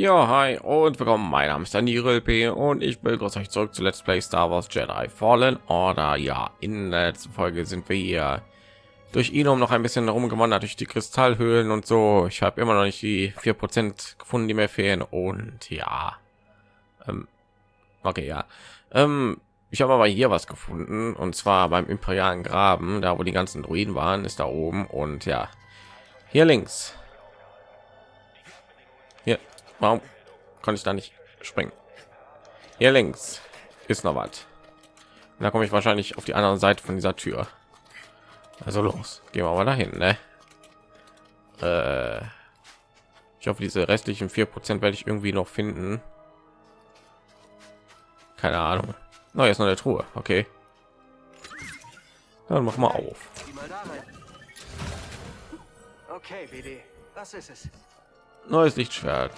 Ja, hi und willkommen. Mein Name ist Daniel P. und ich begrüße euch zurück zu Let's Play Star Wars Jedi Fallen Order. Ja, in der letzten Folge sind wir hier durch ihn um noch ein bisschen rumgewandert durch die Kristallhöhlen und so. Ich habe immer noch nicht die vier Prozent gefunden, die mir fehlen und ja, ähm, okay, ja, ähm, ich habe aber hier was gefunden und zwar beim imperialen Graben, da wo die ganzen Druiden waren, ist da oben und ja, hier links. Warum kann ich da nicht springen? Hier links ist noch was. Da komme ich wahrscheinlich auf die andere Seite von dieser Tür. Also los, gehen wir mal dahin, ne? Äh, ich hoffe, diese restlichen vier Prozent werde ich irgendwie noch finden. Keine Ahnung. Na, jetzt noch eine Truhe. Okay. Dann mach mal auf. Okay, BD. Was ist es? Neues Lichtschwert.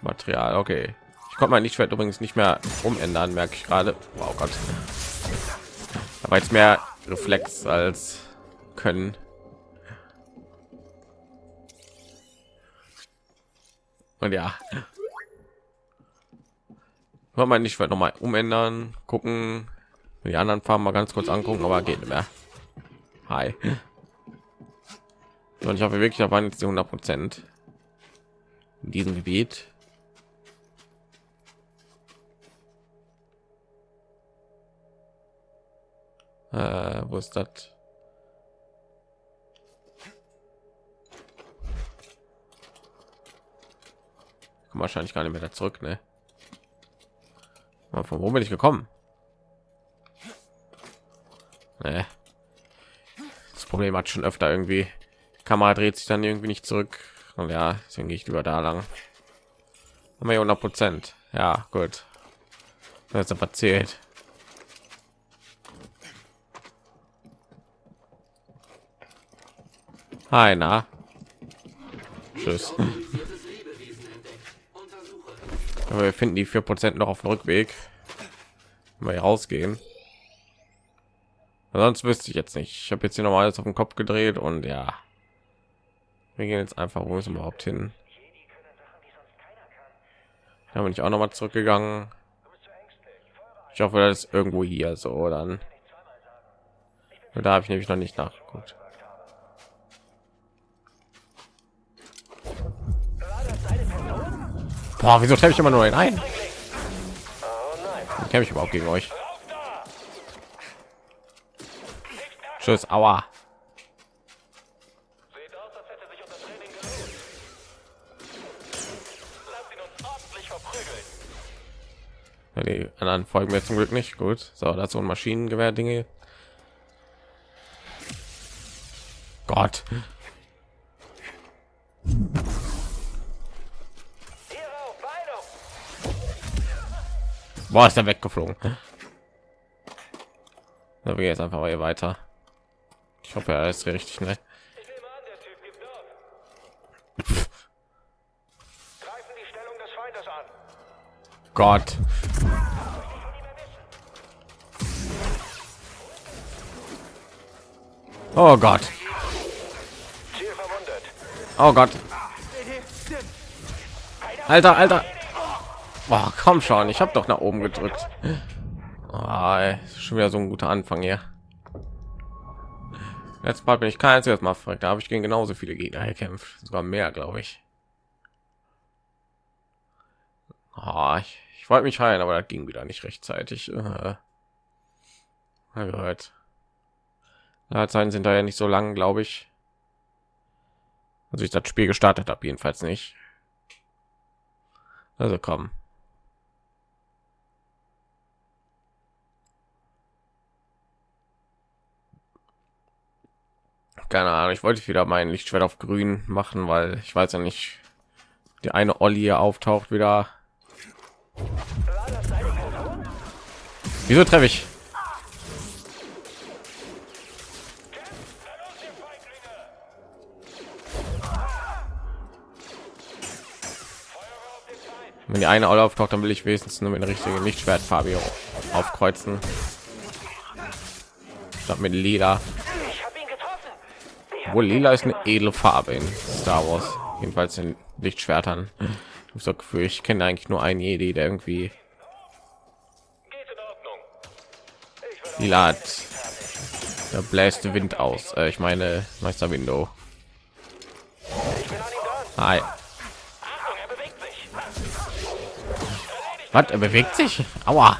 Material. Okay. Ich konnte mein Lichtschwert übrigens nicht mehr umändern, merke ich gerade. Wow Gott. Aber jetzt mehr Reflex als können. Und ja, kann man nicht noch mal umändern, gucken, die anderen Farben mal ganz kurz angucken, aber geht nicht mehr. Hi. Und ich hoffe wirklich, da waren jetzt die 100 Prozent in diesem Gebiet. Äh, wo ist das? wahrscheinlich gar nicht mehr zurück, ne? Von wo bin ich gekommen? Nee. Das Problem hat schon öfter irgendwie. Die Kamera dreht sich dann irgendwie nicht zurück. Und ja, deswegen gehe ich lieber da lang. Haben wir 100 Prozent. Ja, gut. Das ist erzählt. Hi, na. Tschüss. Aber wir finden die vier Prozent noch auf dem Rückweg. Mal rausgehen. Sonst wüsste ich jetzt nicht. Ich habe jetzt hier noch mal alles auf den Kopf gedreht und ja. Wir gehen jetzt einfach, wo ist überhaupt hin? Da bin ich auch noch mal zurückgegangen. Ich hoffe, das ist irgendwo hier so dann. Da habe ich nämlich noch nicht nachgeguckt. Boah, wieso treffe ich immer nur ein? Kämpfe ich überhaupt gegen euch? Tschüss, aua. die anderen folgen mir zum Glück nicht gut. So, dazu ein Maschinengewehr Dinge. Gott. Boah, ist er weggeflogen. Da wir jetzt einfach mal hier weiter. Ich hoffe, er ist richtig, ne? Gott. Oh Gott. Oh Gott. Alter, Alter. Boah, komm schon, ich habe doch nach oben gedrückt. Oh, ey, schon wieder so ein guter Anfang hier. Jetzt Mal bin ich kein einziges Mal verrückt. Da habe ich gegen genauso viele Gegner gekämpft, sogar mehr, glaube ich. Oh, ich, ich wollte mich heilen, aber das ging wieder nicht rechtzeitig. Äh, gehört. Ja, Zeiten sind da ja nicht so lang, glaube ich. Also ich das Spiel gestartet habe, jedenfalls nicht. Also komm. Keine Ahnung, ich wollte wieder mein Lichtschwert auf grün machen, weil ich weiß ja nicht, die eine Olli hier auftaucht wieder. Wieso treffe ich? Wenn die eine Olle auftaucht, dann will ich wenigstens nur mit einer richtigen Lichtschwertfarbe aufkreuzen. Statt mit Lila. Wohl lila ist eine edle Farbe in Star Wars, jedenfalls in Lichtschwertern. Ich so Gefühl, ich kenne eigentlich nur einen Jedi, der irgendwie lila hat. Da bläst Wind aus. Äh, ich meine Meister Window. Hi. Was? Er bewegt sich? Aua.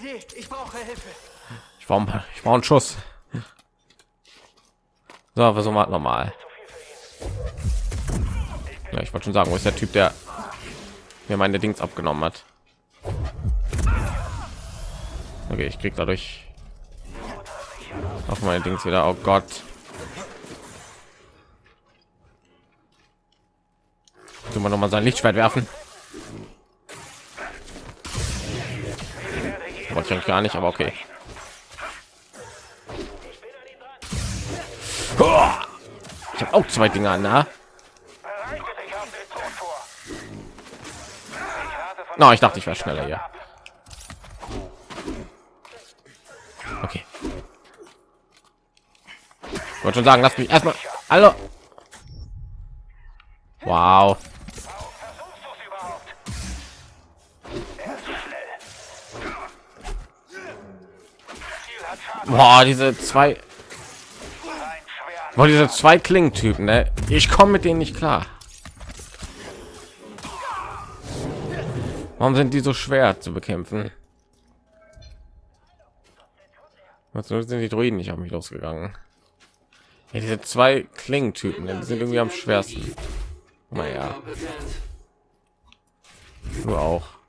BD, ich brauche Hilfe. Ich brauche ich brauche einen Schuss. So, versuchen wir noch mal. Ja, ich wollte schon sagen, wo ist der Typ, der mir meine Dings abgenommen hat? Okay, ich krieg dadurch auf meine Dings wieder. Oh Gott. Tun wir noch mal sein Lichtschwert werfen. Wollte ich gar nicht, aber okay. Ich habe auch zwei Dinger, na? No, ich dachte, ich war schneller hier. Okay. Ich wollte schon sagen, lass mich erstmal. Hallo. Wow. Boah, diese zwei Boah, diese zwei Klingentypen, ne? Ich komme mit denen nicht klar. Warum sind die so schwer zu bekämpfen? Was sind die Druiden nicht auf mich losgegangen? Ja, diese zwei Klingentypen, ne? die sind irgendwie am schwersten. Naja. Du auch.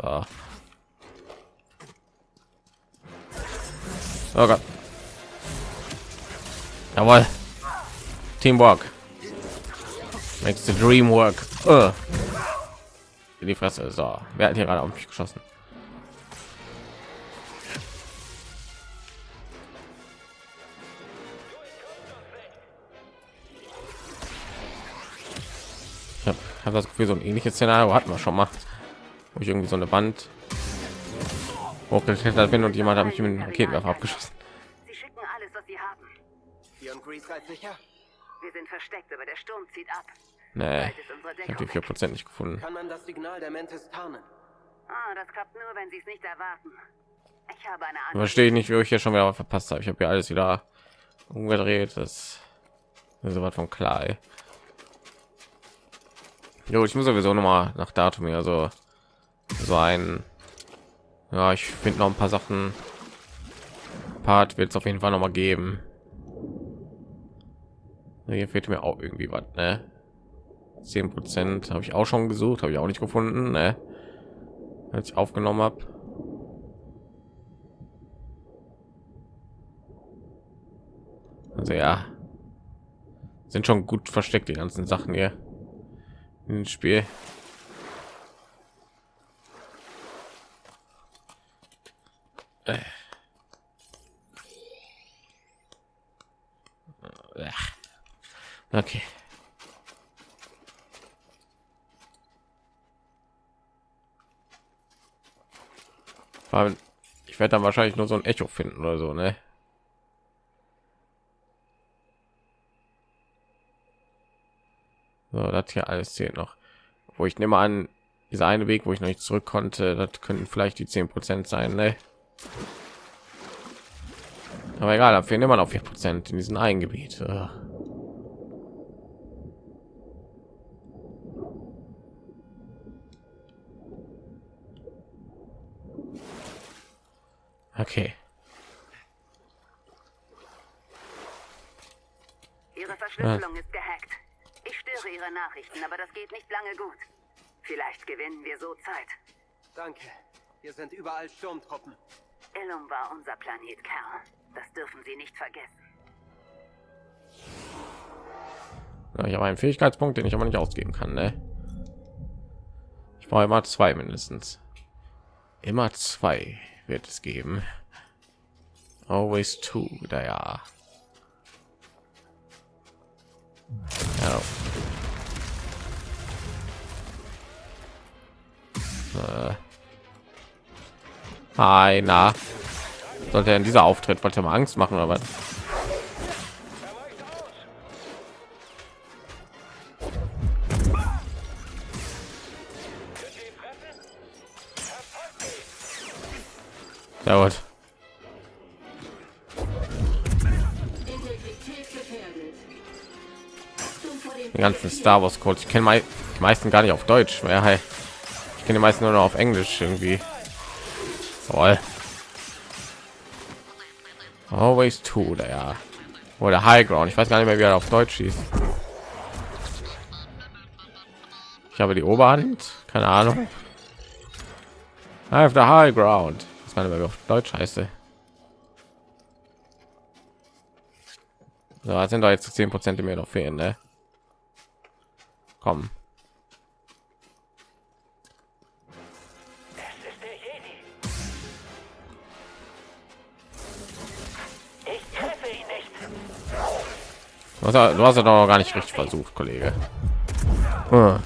So. Oh Gott. Jawohl. Teamwork. Makes the dream work. Uh. In die Fresse. So. Wer hat hier gerade auf mich geschossen? Ich habe hab das Gefühl, so ein ähnliches Szenario hatten wir schon mal wo ich irgendwie so eine Wand hochgeklettert bin und jemand hat mich mit dem Raketenwerfer abgeschossen. Sie schicken alles, was sie haben. Hier und Grease seid sicher? Wir sind versteckt, aber der Sturm zieht ab. Nee, ich habe die vier. Prozent nicht gefunden. Kann man das Signal der Mentes tarnen? Ah, das klappt nur, wenn sie es nicht erwarten. Ich habe eine andere. Verstehe ich nicht, wie ich hier schon wieder verpasst habe. Ich habe ja alles wieder umgedreht. Das ist so was von klar. Ey. Jo, ich muss sowieso noch mal nach Datum hier so so ein ja ich finde noch ein paar sachen. Part wird es auf jeden fall noch mal geben. Hier fehlt mir auch irgendwie was ne? 10 prozent habe ich auch schon gesucht habe ich auch nicht gefunden ne? als ich aufgenommen habe also ja. Sind schon gut versteckt die ganzen sachen hier. Im spiel Okay. Weil Ich werde dann wahrscheinlich nur so ein Echo finden oder so, ne? So, das hier alles zählt noch. Wo ich nehme an, dieser eine Weg, wo ich noch nicht zurück konnte, das könnten vielleicht die 10 Prozent sein, ne? Aber egal, da fehlen immer noch 4 Prozent in diesem einen Gebiet. Ugh. Okay. Ihre Verschlüsselung ist gehackt. Ich störe Ihre Nachrichten, aber das geht nicht lange gut. Vielleicht gewinnen wir so Zeit. Danke. Hier sind überall Sturmtruppen. Illum war unser Planet, Kerl. Das dürfen Sie nicht vergessen. Ja, ich habe einen Fähigkeitspunkt, den ich aber nicht ausgeben kann. Ne? Ich brauche immer zwei mindestens. Immer zwei wird es geben. Always two, da ja. ja. Äh. Hi, na. Sollte in dieser Auftritt wollte mal Angst machen oder was? Sehr gut. Die ganzen Star Wars Codes. Ich kenne die meisten gar nicht auf Deutsch. Ja, hey. Ich kenne die meisten nur noch auf Englisch irgendwie. Toll. Always two, der oder High Ground. Ich weiß gar nicht mehr, wie er auf Deutsch hieß. Ich habe die Oberhand. Keine Ahnung. I have the High Ground. Nicht mehr, auf Deutsch heißt. So, sind da jetzt 10 Prozent, die mir noch fehlen, ne? Komm. Du hast, du hast ja doch gar nicht richtig versucht, Kollege. Hm.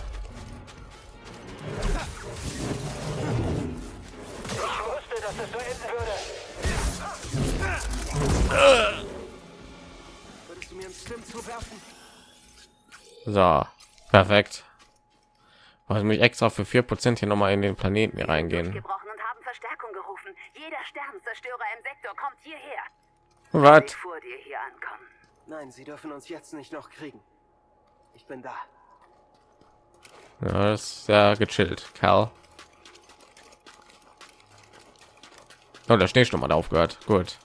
So, perfekt. Was mich extra für vier Prozent hier noch mal in den Planeten hier reingehen. gebrochen und haben Verstärkung gerufen. Jeder Sternzerstörer im Sektor kommt hierher. Was? Vor dir hier ankommen. Nein, sie dürfen uns jetzt nicht noch kriegen. Ich bin da. Ja, das ist sehr gechillt, Kerl. Oh, der Schneesturm hat aufgehört. Gut.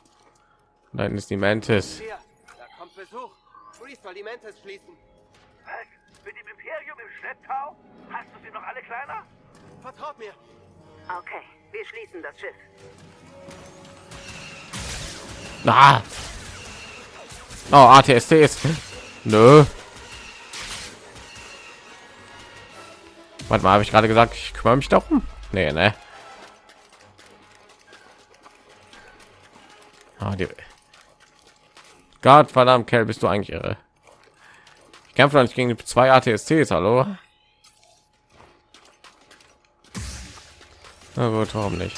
Hinten ist die Mantis. Hier, da kommt Besuch. Freeze soll die Mantis schließen. Was? Mit dem Imperium im Schlepptau? Hast du sie noch alle kleiner? Vertraut mir. Okay, wir schließen das Schiff. Ah. Oh, ATST ist. Nö. Warte mal, habe ich gerade gesagt, ich kümmere mich darum? Nee, ne? Ah, die... Gott verdammt, Kerl, bist du eigentlich irre? Ich kämpfe nicht gegen die zwei ATSTs, hallo? Na gut, warum nicht?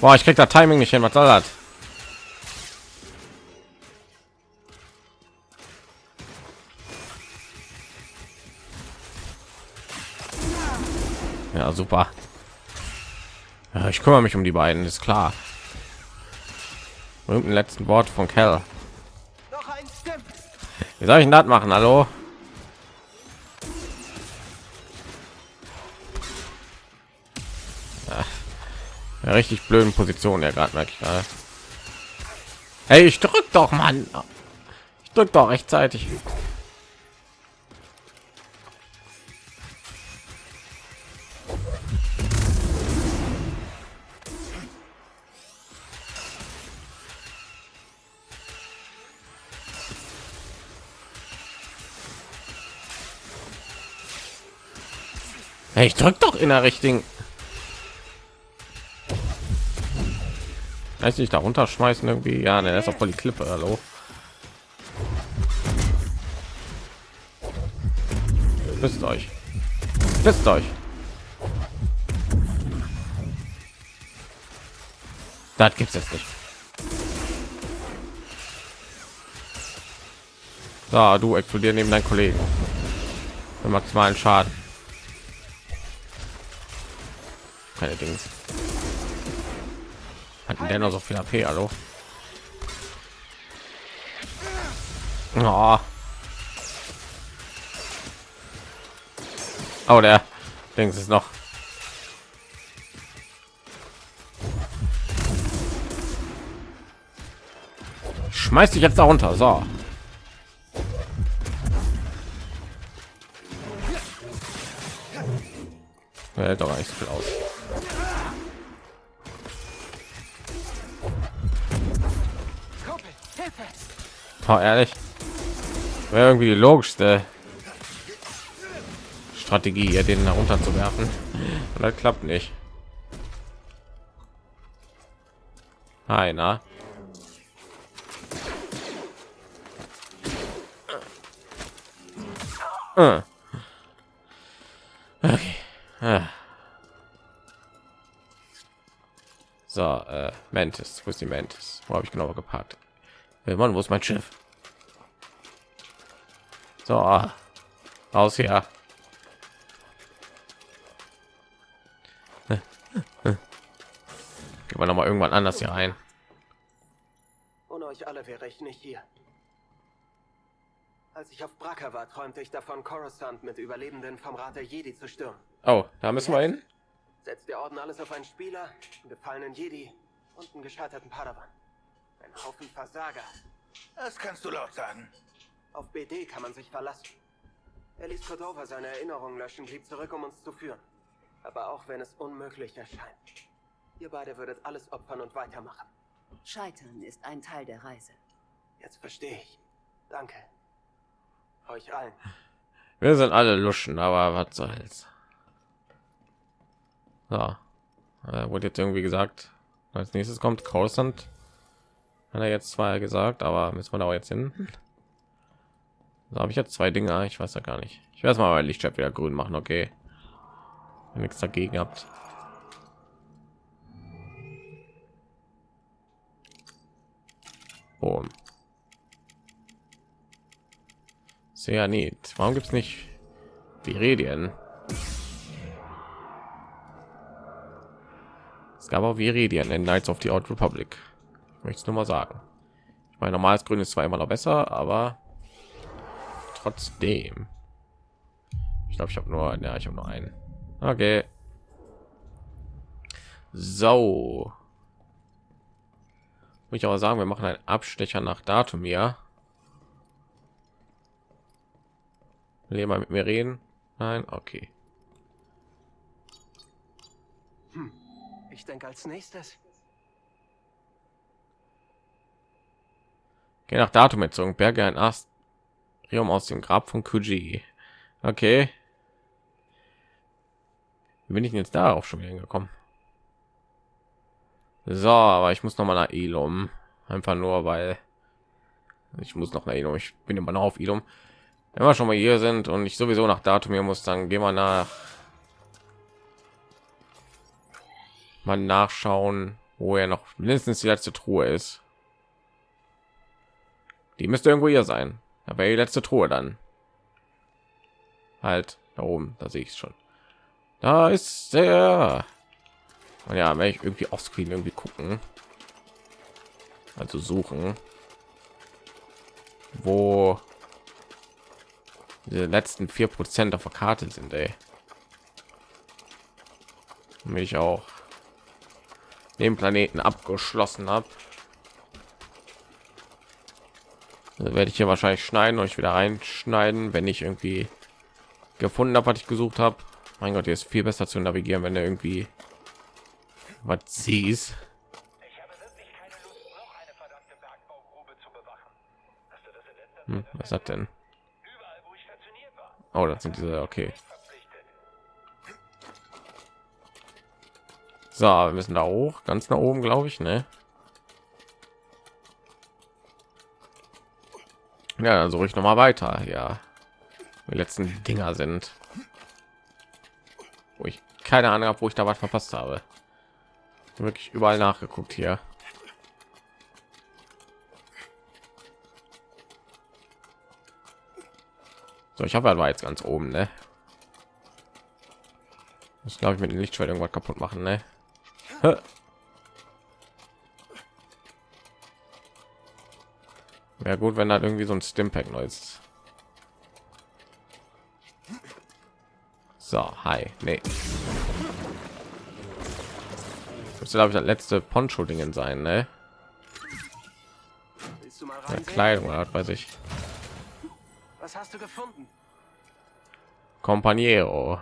Boah, ich krieg da Timing nicht hin. Was soll das? Ja, super. Ja, ich kümmere mich um die beiden, ist klar. Irgendein letzten Wort von Kell. Wie soll ich das machen? Hallo? Ja, richtig blöden Position, der gerade merke ich gerade. Hey, ich drück doch, Mann. Ich drück doch rechtzeitig. Ich drück doch in der richtigen. Weiß nicht, da runterschmeißen irgendwie. Ja, ne, ist auch voll die Klippe. Hallo. Wisst euch. Wisst euch. Das gibt's jetzt nicht. Da, du explodieren neben deinen Kollegen. Für maximalen Schaden. Keine Dings. Der noch so viel AP, hallo? Oh. oh, der Dings ist noch. Schmeiß dich jetzt da runter, so. Hält doch nicht so viel aus. Oh, ehrlich, wäre irgendwie die logischste Strategie, ja, den darunter zu werfen. Und das klappt nicht. Einer. Ah. Okay. Ah. So, äh, Mantis, wo ist die Mantis? Wo habe ich genau geparkt? Hey Mann, wo ist mein Schiff? So, aus hier. Gehen wir noch mal irgendwann anders hier rein. Ohne euch alle wäre ich nicht hier. Als ich auf Bracker war, träumte ich davon, Coruscant mit Überlebenden vom Rat der Jedi zu stürmen. Oh, da müssen wir hin. Setzt der Orden alles auf einen Spieler, einen gefallenen Jedi und einen gescheiterten Padawan. Ein Haufen Versager. Das kannst du laut sagen. Auf BD kann man sich verlassen. Er ließ Cordova seine Erinnerungen löschen, blieb zurück, um uns zu führen. Aber auch wenn es unmöglich erscheint. Ihr beide würdet alles opfern und weitermachen. Scheitern ist ein Teil der Reise. Jetzt verstehe ich. Danke. Euch allen. Wir sind alle Luschen, aber was soll's. So. Äh, wurde jetzt irgendwie gesagt, als nächstes kommt Coruscant. Hat er jetzt zwar gesagt, aber müssen wir da auch jetzt hin? Da habe ich jetzt zwei Dinge. Ich weiß ja gar nicht. Ich werde mal mein Lichtschwert wieder grün machen. Okay. Wenn nichts dagegen habt. Boom. Sehr nett. Warum gibt es nicht Viredien? Es gab auch Viredien in Knights of the Old Republic. Möchte es nur mal sagen. Ich meine, normales Grün ist zwar immer noch besser, aber trotzdem. Ich glaube, ich habe nur, ja, ich habe nur einen. Okay. So. Muss ich aber sagen, wir machen einen Abstecher nach Datum ja. Will jemand mit mir reden? Nein, okay. Hm. Ich denke als nächstes. Geh nach Datum Datummetzung, Berge ein Astrium aus dem Grab von Kuji. Okay. Wie bin ich denn jetzt darauf schon wieder gekommen? So, aber ich muss noch mal nach Ilum. Einfach nur, weil ich muss noch nach Ilum. Ich bin immer noch auf Ilum. Wenn wir schon mal hier sind und ich sowieso nach Datum hier muss, dann gehen wir nach mal nachschauen, wo er noch mindestens die letzte Truhe ist. Die müsste irgendwo hier sein. Aber die letzte Truhe dann. Halt da oben, da sehe ich schon. Da ist der. Und ja, wenn ich irgendwie auf Screen irgendwie gucken, also suchen, wo die letzten vier Prozent auf der Karte sind, ey. Mich auch den Planeten abgeschlossen habe. Also werde ich hier wahrscheinlich schneiden ich wieder reinschneiden, wenn ich irgendwie gefunden habe, was ich gesucht habe. Mein Gott, hier ist viel besser zu navigieren, wenn er irgendwie was siehst. Hm, was hat denn? Oh, das sind diese, okay. So, wir müssen da hoch, ganz nach oben, glaube ich, ne? Ja, dann suche ich noch mal weiter. Ja, die letzten Dinger sind, wo ich keine Ahnung habe, wo ich da was verpasst habe. Wirklich überall nachgeguckt hier. So, ich habe war jetzt ganz oben, ne? Das glaube ich mit dem Lichtschwert irgendwas kaputt machen, ne? Wäre gut, wenn da irgendwie so ein Stimpack neues. So, hi, nee. Das glaube ich das letzte Poncho-Dingen sein, ne? Ja, Kleidung oder weiß ich. Was hast du gefunden? Companiero.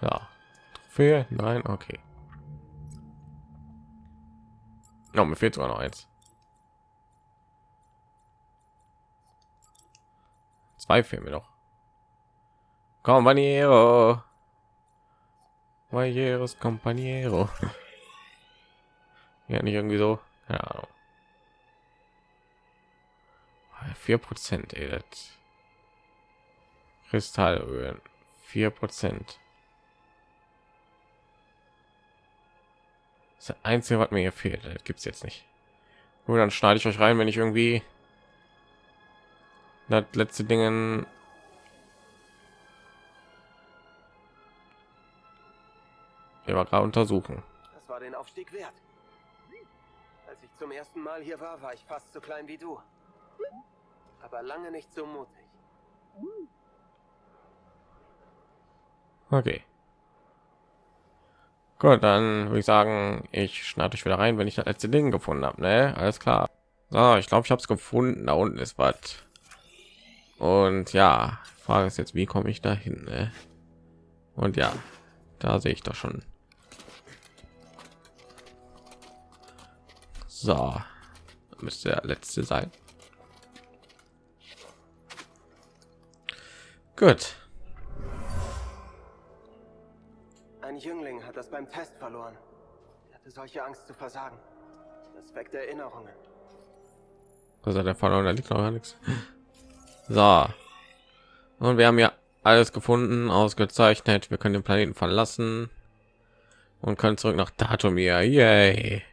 Ja. Trophäe? Nein, okay. No, mir fehlt sogar noch eins. Zwei fehlen mir noch. Compañero. Caballeros, compañero. Ja, nicht irgendwie so. Ja. Vier Prozent, ey, das Kristallöl. Vier Prozent. Das einzige, was mir hier fehlt, das gibt's jetzt nicht. Nur dann schneide ich euch rein, wenn ich irgendwie das letzte Dingen wir mal gerade untersuchen. Das war den Aufstieg wert. Als ich zum ersten Mal hier war, war ich fast so klein wie du. Aber lange nicht so mutig. Okay. Gut, dann würde ich sagen, ich schneide euch wieder rein, wenn ich das letzte Ding gefunden habe. Ne, alles klar. So, ich glaube, ich habe es gefunden. Da unten ist was. Und ja, Frage ist jetzt, wie komme ich dahin? Ne? Und ja, da sehe ich doch schon. So, müsste der letzte sein. Gut. Ein Jüngling hat das beim Test verloren. Er hatte solche Angst zu versagen. Das weckt Erinnerungen. Also der verloren, da liegt noch gar nichts. So. Und wir haben ja alles gefunden, ausgezeichnet. Wir können den Planeten verlassen und können zurück nach Datumir. Yay.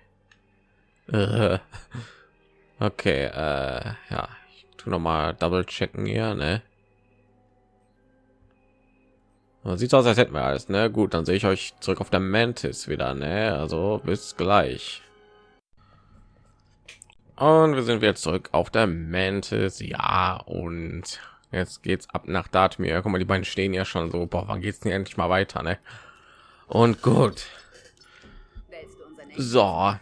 Äh. Okay, äh, ja, ich tu noch mal double checken hier, ne? Sieht aus, als hätten wir alles, ne? Gut, dann sehe ich euch zurück auf der Mantis wieder, ne? Also bis gleich. Und wir sind jetzt zurück auf der Mantis, ja, und jetzt geht's ab nach Datumir. Guck mal, die beiden stehen ja schon so, boah, wann geht's denn endlich mal weiter, ne? Und gut. So.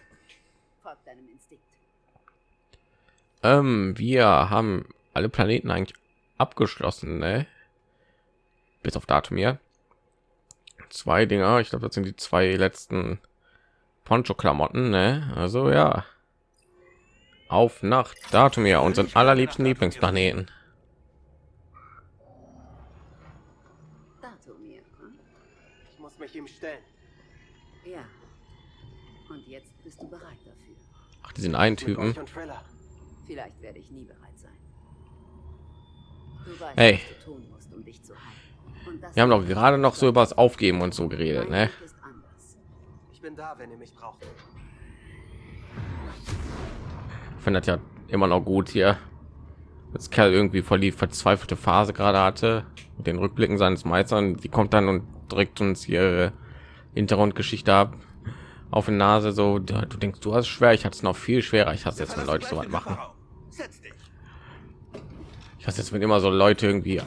Ähm, wir haben alle Planeten eigentlich abgeschlossen, ne? Bis auf Datumir. Zwei Dinger, ich glaube, das sind die zwei letzten Poncho-Klamotten, ne? Also ja auf nach Datumir, unseren allerliebsten Lieblingsplaneten. Ich muss mich ihm stellen. Ja. Und jetzt bist du bereit dafür. Ach, die sind ein Typen. Vielleicht werde ich nie bereit sein. Weißt, hey. Wir haben doch gerade noch so über das Aufgeben und so geredet, ne? Ich bin da, wenn ihr mich braucht. Findet ja immer noch gut hier das Kerl irgendwie voll die verzweifelte Phase gerade hatte mit den Rückblicken seines Meistern die kommt dann und drückt uns ihre Hintergrundgeschichte ab auf die Nase. So du denkst du hast schwer. Ich hatte es noch viel schwerer. Ich hasse jetzt wenn Leute so was machen. ich hasse jetzt wenn immer so Leute irgendwie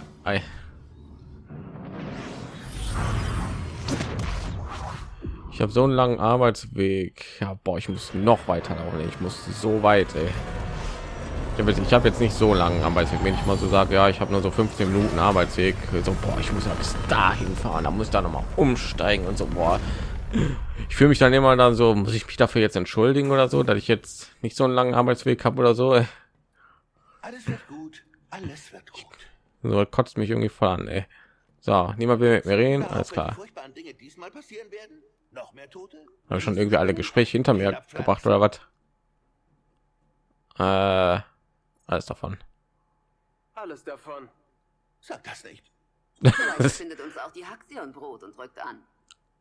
habe so einen langen Arbeitsweg ja boah, ich muss noch weiter laufen ich muss so weit ey. ich habe jetzt nicht so langen Arbeitsweg wenn ich mal so sage ja ich habe nur so 15 Minuten Arbeitsweg so boah, ich muss ja bis dahin fahren da muss da noch mal umsteigen und so boah. ich fühle mich dann immer dann so muss ich mich dafür jetzt entschuldigen oder so dass ich jetzt nicht so einen langen Arbeitsweg habe oder so ey. alles wird gut alles wird gut so kotzt mich irgendwie voll an ey. so niemand will mit mir reden alles klar Dinge diesmal passieren werden noch mehr Tote? Habe schon irgendwie alle Gespräche hinter mir gebracht oder was? Äh, alles davon. Alles davon. Sag das nicht. Vielleicht findet uns auch die Haxion Brot und drückt an.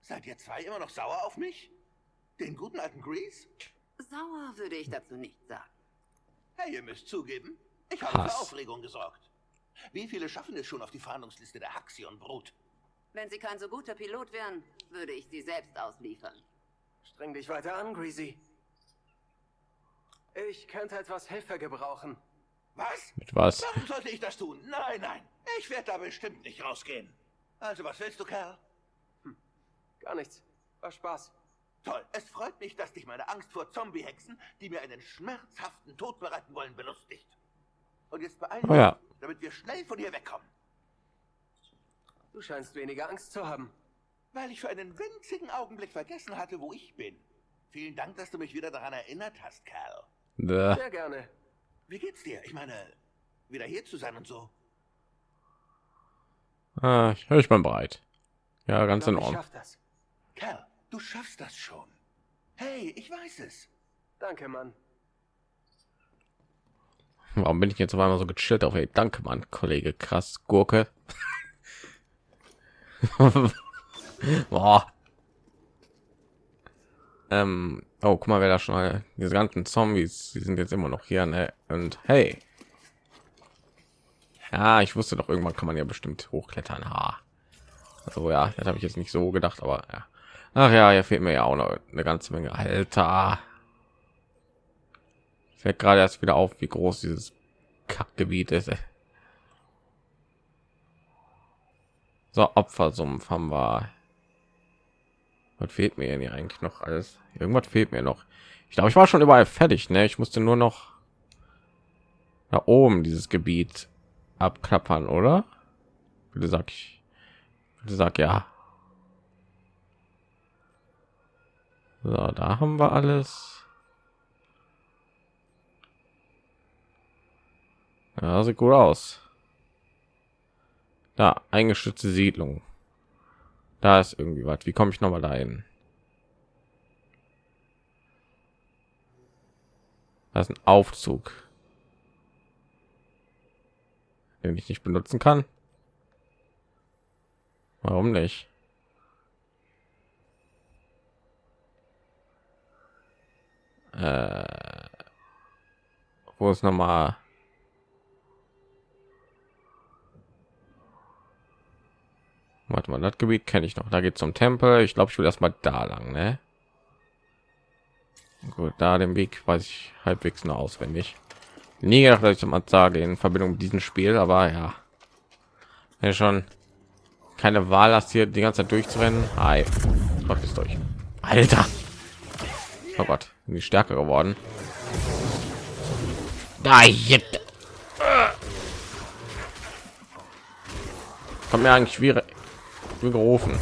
Seid ihr zwei immer noch sauer auf mich? Den guten alten Grease? Sauer würde ich dazu nicht sagen. Hey, ihr müsst zugeben, ich habe für Aufregung gesorgt. Wie viele schaffen es schon auf die Fahndungsliste der Haxion Brut? Wenn Sie kein so guter Pilot wären, würde ich Sie selbst ausliefern. Streng dich weiter an, Greasy. Ich könnte etwas Hilfe gebrauchen. Was? Mit was? Warum sollte ich das tun? Nein, nein. Ich werde da bestimmt nicht rausgehen. Also, was willst du, Kerl? Hm. Gar nichts. War Spaß. Toll. Es freut mich, dass dich meine Angst vor Zombie-Hexen, die mir einen schmerzhaften Tod bereiten wollen, belustigt. Und jetzt beeilen oh, ja. damit wir schnell von hier wegkommen. Du scheinst weniger Angst zu haben. Weil ich für einen winzigen Augenblick vergessen hatte, wo ich bin. Vielen Dank, dass du mich wieder daran erinnert hast, Kerl. Sehr gerne. Wie geht's dir? Ich meine, wieder hier zu sein und so. Ah, ich, ich bin bereit. Ja, ganz in Ich Ordnung. schaff das. Kerl, du schaffst das schon. Hey, ich weiß es. Danke, Mann. Warum bin ich jetzt auf einmal so gechillt auf? Ey, danke, Mann, Kollege, krass, Gurke. Boah. Ähm, oh, guck mal, wer da schon mal, diese ganzen Zombies, die sind jetzt immer noch hier, ne? Und hey. Ja, ich wusste doch, irgendwann kann man ja bestimmt hochklettern. Ha. Also ja, das habe ich jetzt nicht so gedacht, aber ja. Ach ja, hier fehlt mir ja auch noch eine ganze Menge. Alter. Fällt gerade erst wieder auf, wie groß dieses Kackgebiet ist. Ey. So, Opfersumpf haben wir. Was fehlt mir denn hier eigentlich noch alles? Irgendwas fehlt mir noch. Ich glaube, ich war schon überall fertig. Ne? Ich musste nur noch da oben dieses Gebiet abklappern, oder? Bitte sag ich. Bitte sag ja. So, da haben wir alles. Ja, sieht gut aus. Da, eingestützte Siedlung. Da ist irgendwie was. Wie komme ich noch mal dahin? Das ist ein Aufzug, den ich nicht benutzen kann. Warum nicht? Äh, wo ist noch mal? Warte mal, das Gebiet kenne ich noch. Da geht zum Tempel. Ich glaube, ich will erst mal da lang, ne? Gut, da den Weg weiß ich halbwegs nur auswendig. Nie gedacht, dass ich mal sage in Verbindung mit diesem Spiel, aber ja, wenn schon keine Wahl hast, hier die ganze Zeit durchzurennen. Hi, Gott ist durch. Alter, oh Gott, bin die stärker geworden. Da jetzt. Kommt mir eigentlich schwierig gerufen.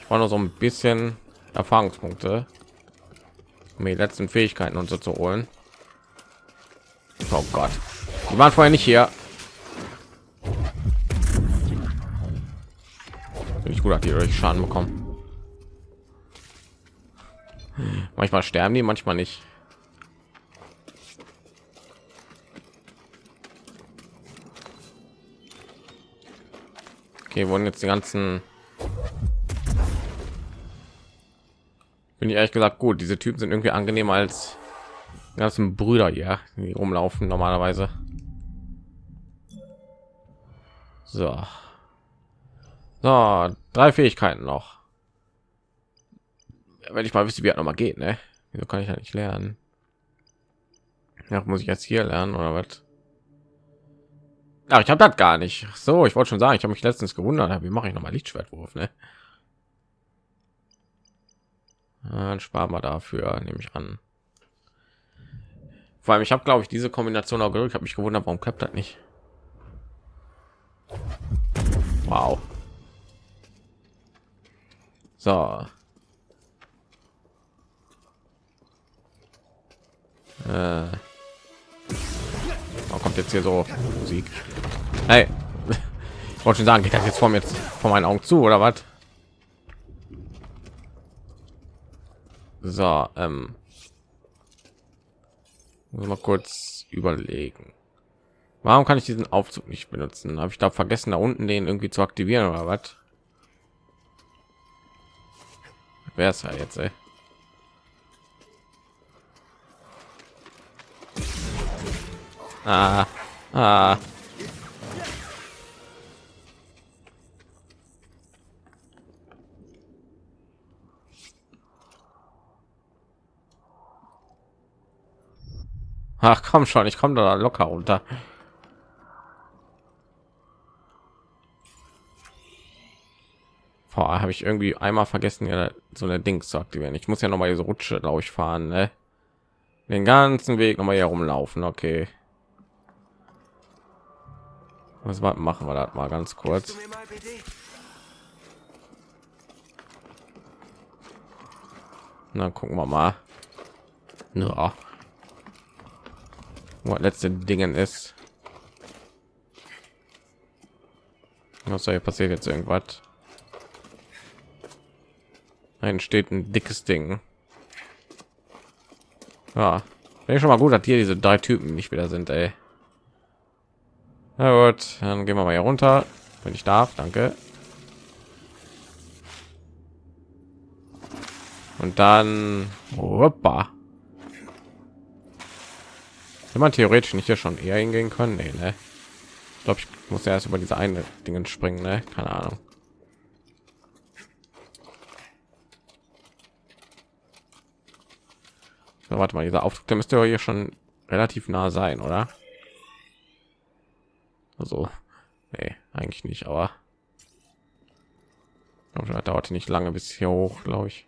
Ich war nur so ein bisschen Erfahrungspunkte, um die letzten Fähigkeiten und so zu holen. Oh Gott, die waren vorher nicht hier. Bin ich gut, hat die durch Schaden bekommen. Manchmal sterben die, manchmal nicht. Okay, wurden jetzt die ganzen bin ich ehrlich gesagt gut. Diese typen sind irgendwie angenehmer als ganzen brüder hier die rumlaufen normalerweise. So. So drei fähigkeiten noch. Wenn ich mal wüsste wie er noch mal geht ne? Wieso kann ich ja nicht lernen? Ja, muss ich jetzt hier lernen oder was Ach, ich habe das gar nicht. So, ich wollte schon sagen, ich habe mich letztens gewundert, wie mache ich noch mal Lichtschwertwurf, ne? Dann sparen wir dafür, nehme ich an. Vor allem, ich habe, glaube ich, diese Kombination auch gedrückt. habe mich gewundert, warum klappt das nicht. Wow. So. Äh. Jetzt hier so Musik. Hey, ich wollte schon sagen, geht das jetzt vor mir jetzt vor meinen Augen zu oder was? So, ähm, muss mal kurz überlegen. Warum kann ich diesen Aufzug nicht benutzen? Habe ich da vergessen, da unten den irgendwie zu aktivieren oder was? Wer ist ja jetzt? Ey? Ah, ah. Ach komm schon, ich komme da locker runter. habe ich irgendwie einmal vergessen, ja, so eine Dings zu aktivieren. Ich muss ja noch mal diese Rutsche, glaube ich, fahren. Ne? Den ganzen Weg noch mal hier rumlaufen. Okay. Was machen wir das mal ganz kurz? Dann gucken wir mal. Ja. Was letzte Dingen ist. Was soll hier passiert jetzt irgendwas? Ein steht ein dickes Ding. Ja, wäre schon mal gut, dass hier diese drei Typen nicht wieder sind, ey. Na gut, dann gehen wir mal hier runter, wenn ich darf. Danke. Und dann, hoppa. Wenn man theoretisch nicht hier schon eher hingehen können, nee, ne? Ich glaube, ich muss ja erst über diese eine Dingen springen, ne? Keine Ahnung. So, warte mal, dieser Aufdruck, der müsste hier schon relativ nah sein, oder? Also, nee, eigentlich nicht, aber das dauerte nicht lange bis hier hoch, glaube ich.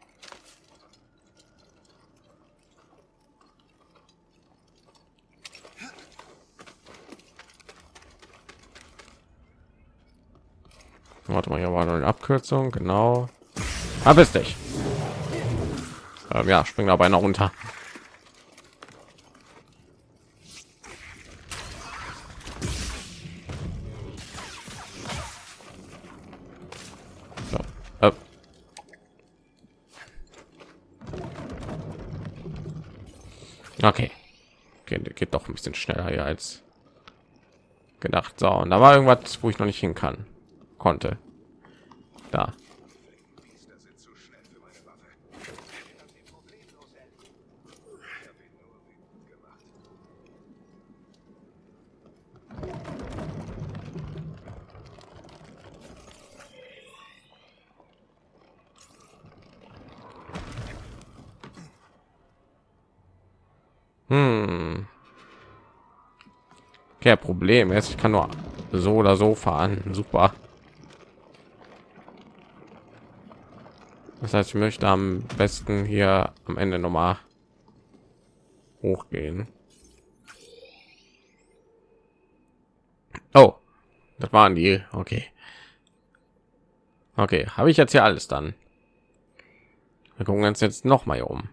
Warte mal, hier war noch eine Abkürzung, genau. Hab es dich. Ähm, ja, spring dabei noch runter. Okay. okay. Geht doch ein bisschen schneller hier als gedacht. So, und da war irgendwas, wo ich noch nicht hin kann, konnte. Da. Hm. Kein Problem. Jetzt ich kann nur so oder so fahren. Super. Das heißt, ich möchte am besten hier am Ende noch mal hochgehen. Oh, das waren die. Okay. Okay, habe ich jetzt hier alles dann? Wir gucken uns jetzt noch mal um.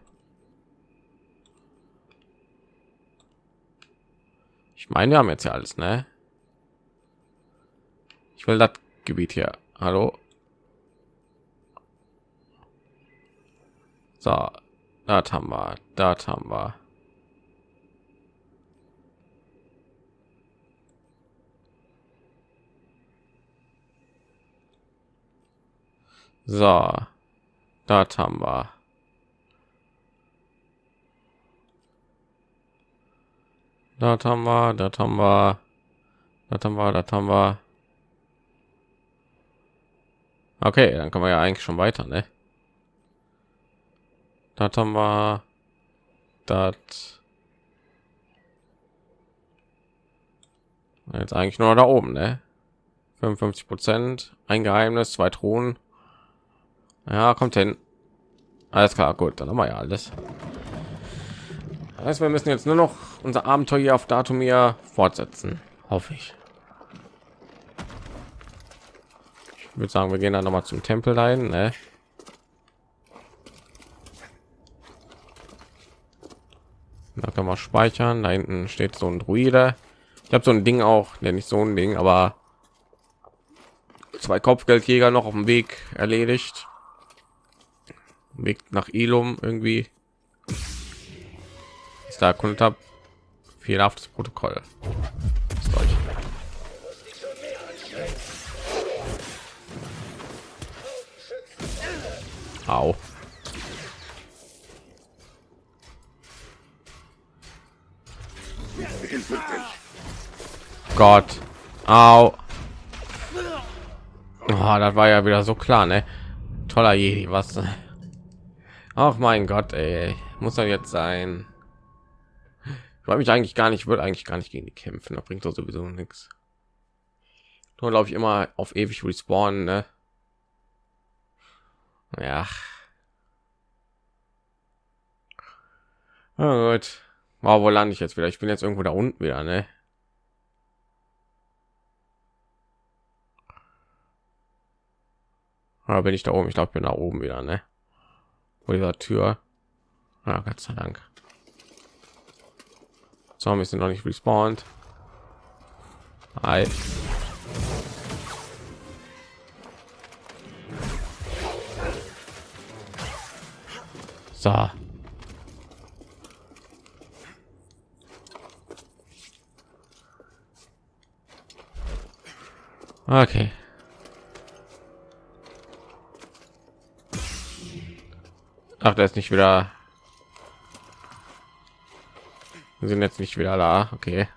Ich meine, wir haben jetzt ja alles, ne? Ich will das Gebiet hier. Hallo. So, das haben wir, das haben wir. So, das haben wir. Das haben wir, das haben wir, das haben wir, das haben wir. Okay, dann können wir ja eigentlich schon weiter, ne? Das haben wir, das. Jetzt eigentlich nur da oben, ne? 55 Prozent, ein Geheimnis, zwei Thronen. Ja, kommt hin. Alles klar, gut, dann haben wir ja alles. Das heißt, wir müssen jetzt nur noch unser Abenteuer auf Datum hier fortsetzen, hoffe ich. Ich würde sagen, wir gehen dann noch mal zum Tempel ein. Ne? Da kann man speichern. Da hinten steht so ein Druide. Ich habe so ein Ding auch, nenne ich so ein Ding, aber zwei Kopfgeldjäger noch auf dem Weg erledigt. Weg nach Ilum irgendwie ich da erkundet habe fehlerhaftes Protokoll. Au. Gott. Au. Oh, das war ja wieder so klar, ne? Toller Jedi, was? Ach mein Gott, ey. Muss er jetzt sein. Ich wollte mich eigentlich gar nicht, würde eigentlich gar nicht gegen die kämpfen. Da bringt doch sowieso nichts. Nur glaube ich immer auf ewig respawnen, ne? Ja. Oh gut. Wow, wo lande ich jetzt wieder? Ich bin jetzt irgendwo da unten wieder, ne? Aber bin ich da oben? Ich glaube, ich bin da oben wieder, ne? Wo dieser Tür. Ja, Gott sei Dank. Zombies sind noch nicht respawned. Hi. So. Okay. Ach, der ist nicht wieder. Wir sind jetzt nicht wieder da. Okay.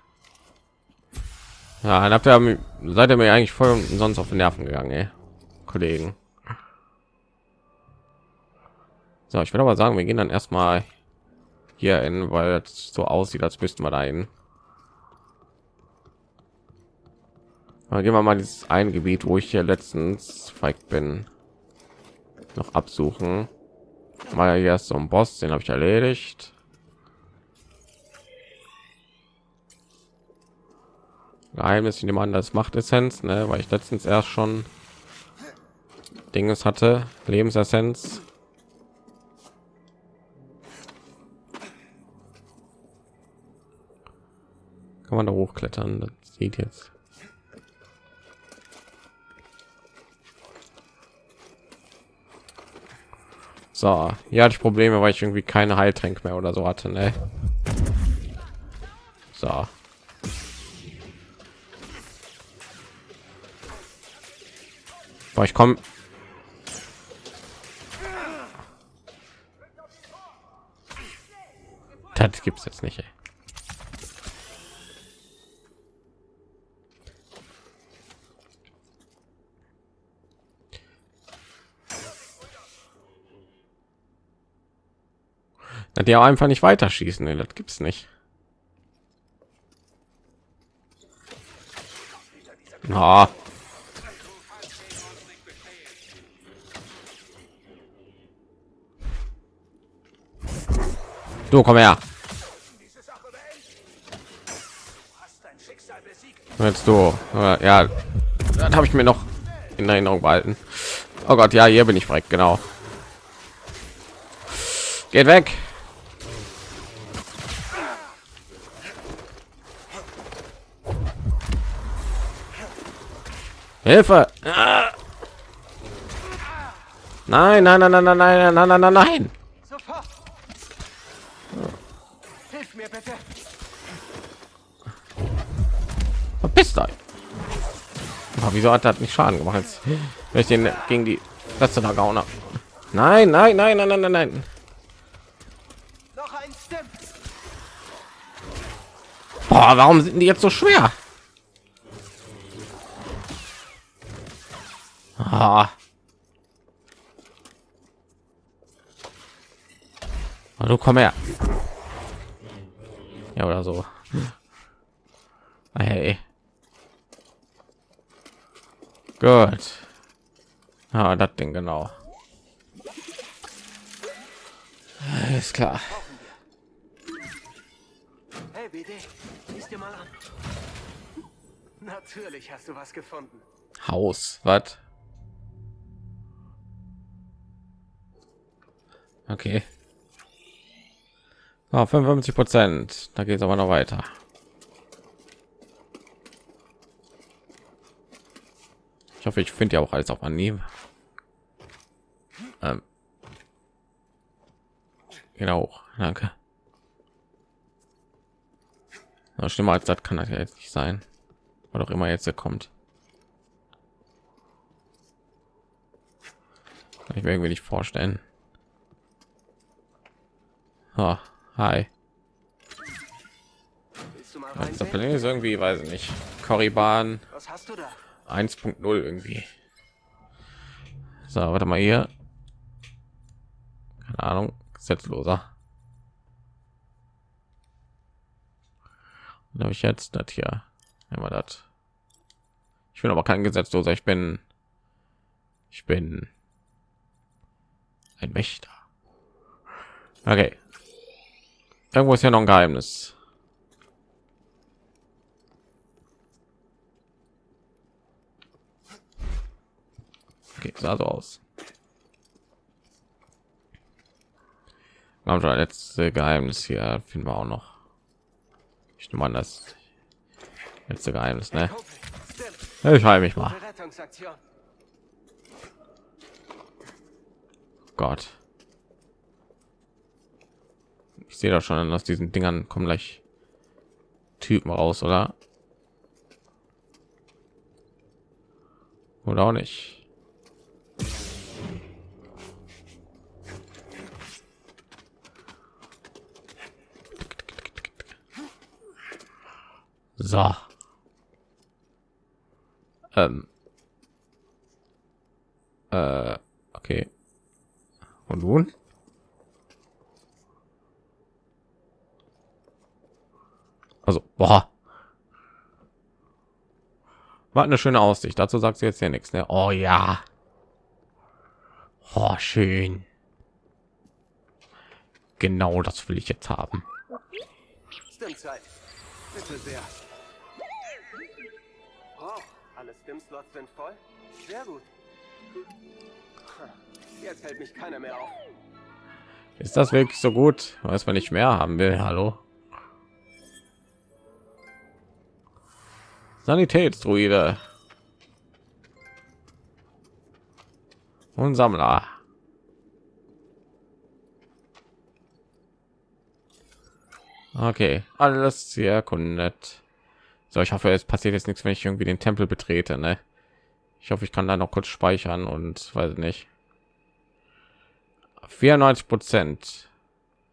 Ja, dann habt ihr, seid ihr mir eigentlich voll sonst auf den Nerven gegangen, ey. Kollegen. So, ich würde aber sagen, wir gehen dann erstmal hier in, weil es so aussieht, als müssten wir da hin. Dann gehen wir mal dieses ein Gebiet, wo ich hier letztens feig bin, noch absuchen. Mal hier ist so ein Boss, den habe ich erledigt. Geheimnis, ich nehme an, das macht Essenz, ne? weil ich letztens erst schon Dinges hatte, Lebensessenz. Kann man da hochklettern? Das sieht jetzt. So, hatte ich Probleme, weil ich irgendwie keine Heiltränke mehr oder so hatte. Ne? So. Boah, ich komme. Das gibt's jetzt nicht. Ey. Der einfach nicht weiter schießen. Nee, das gibt's nicht. Oh. Du komm her. Jetzt du. Ja, dann habe ich mir noch in Erinnerung behalten. Oh Gott, ja, hier bin ich direkt genau. Geht weg. Hilfe! Nein, nein, nein, nein, nein, nein, nein, nein, nein, Verpisst euch. Aber wieso hat das nicht Schaden gemacht? Jetzt, wenn ich den gegen die letzte da gehauen habe. Nein, nein, nein, nein, nein, nein, nein. Noch ein Boah, warum sind die jetzt so schwer? Ah. Du komm her. Ja, oder so. Hey. Gut. Ah, das Ding genau. Ist klar. Hey, BD, siehst dir mal an. Natürlich hast du was gefunden. Haus, was? Okay. Ah, 55 Prozent. Da geht es aber noch weiter. Hoffe, ich finde ja auch alles auf Anhieb. Ähm. Genau, danke. Na, schlimmer als das kann das ja jetzt nicht sein. Was auch immer jetzt hier kommt. ich mir irgendwie nicht vorstellen. Oh, hi. Der Planet ist irgendwie, weiß ich nicht. Korriban 1.0 irgendwie. So, warte mal hier. Keine Ahnung, gesetzloser. habe ich jetzt das hier. Immer das. Ich bin aber kein Gesetzloser. Ich bin, ich bin ein Wächter. Okay, Irgendwo ist ja noch ein Geheimnis. Okay, sah so aus. Genau, das letzte Geheimnis hier finden wir auch noch. Ich nehme an, das letzte Geheimnis, ne? Ich heile mich mal. Gott. Ich sehe doch schon aus diesen Dingern kommen gleich Typen raus, oder? Oder auch nicht. So. Ähm. Äh, okay. Und nun? Also, boah. War eine schöne Aussicht. Dazu sagt sie jetzt ja nichts. Ne? Oh ja. Oh, schön. Genau das will ich jetzt haben. Bitte sehr. Alle Stim-Slots sind voll? Sehr gut. Jetzt hält mich keiner mehr auf. Ist das wirklich so gut? Weiß man nicht mehr haben will. Hallo. Sanitätsdruide. Und Sammler. Okay, alles sehr erkundet. So, ich hoffe, es passiert jetzt nichts, wenn ich irgendwie den Tempel betrete. Ne? Ich hoffe, ich kann da noch kurz speichern und weiß nicht. 94 Prozent.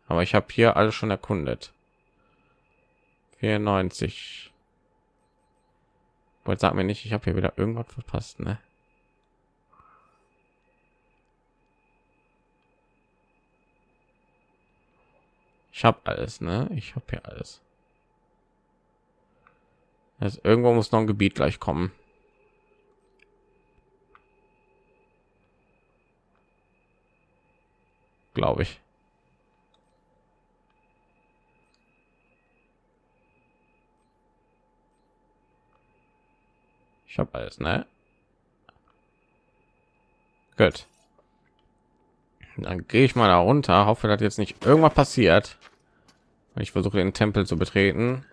Aber ich habe hier alles schon erkundet. 94. Wollt sag mir nicht, ich habe hier wieder irgendwas verpasst, ne? Ich habe alles, ne? Ich habe hier alles. Also irgendwo muss noch ein Gebiet gleich kommen. Glaube ich. Ich habe alles, ne? Gut. Dann gehe ich mal da runter, hoffe, dass jetzt nicht irgendwas passiert. Ich versuche den Tempel zu betreten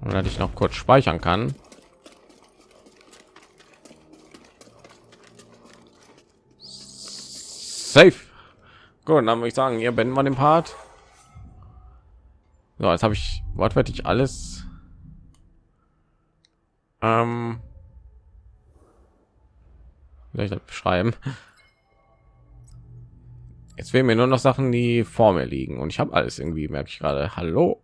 und dass ich noch kurz speichern kann. Safe. Gut dann würde ich sagen ihr beenden wir den part. So jetzt habe ich wortwörtlich alles. Ähm. Vielleicht beschreiben? Jetzt fehlen mir nur noch sachen die vor mir liegen. Und ich habe alles irgendwie merke ich gerade. Hallo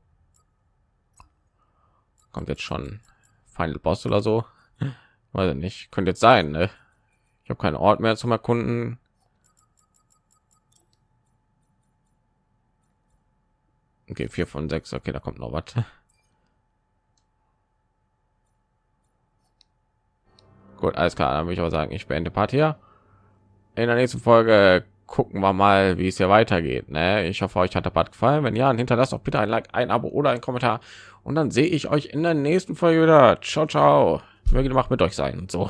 kommt jetzt schon Final Boss oder so. Weiß nicht, könnte jetzt sein. Ne? Ich habe keinen Ort mehr zum Erkunden. Okay, vier von sechs. Okay, da kommt noch was. Gut, alles klar. Dann würde ich aber sagen, ich beende Part hier. In der nächsten Folge gucken wir mal, wie es hier weitergeht. Ne? Ich hoffe, euch hat der Part gefallen. Wenn ja, hinterlasst auch bitte ein Like, ein Abo oder ein Kommentar. Und dann sehe ich euch in der nächsten Folge wieder. Ciao, ciao. Möge die Macht mit euch sein so.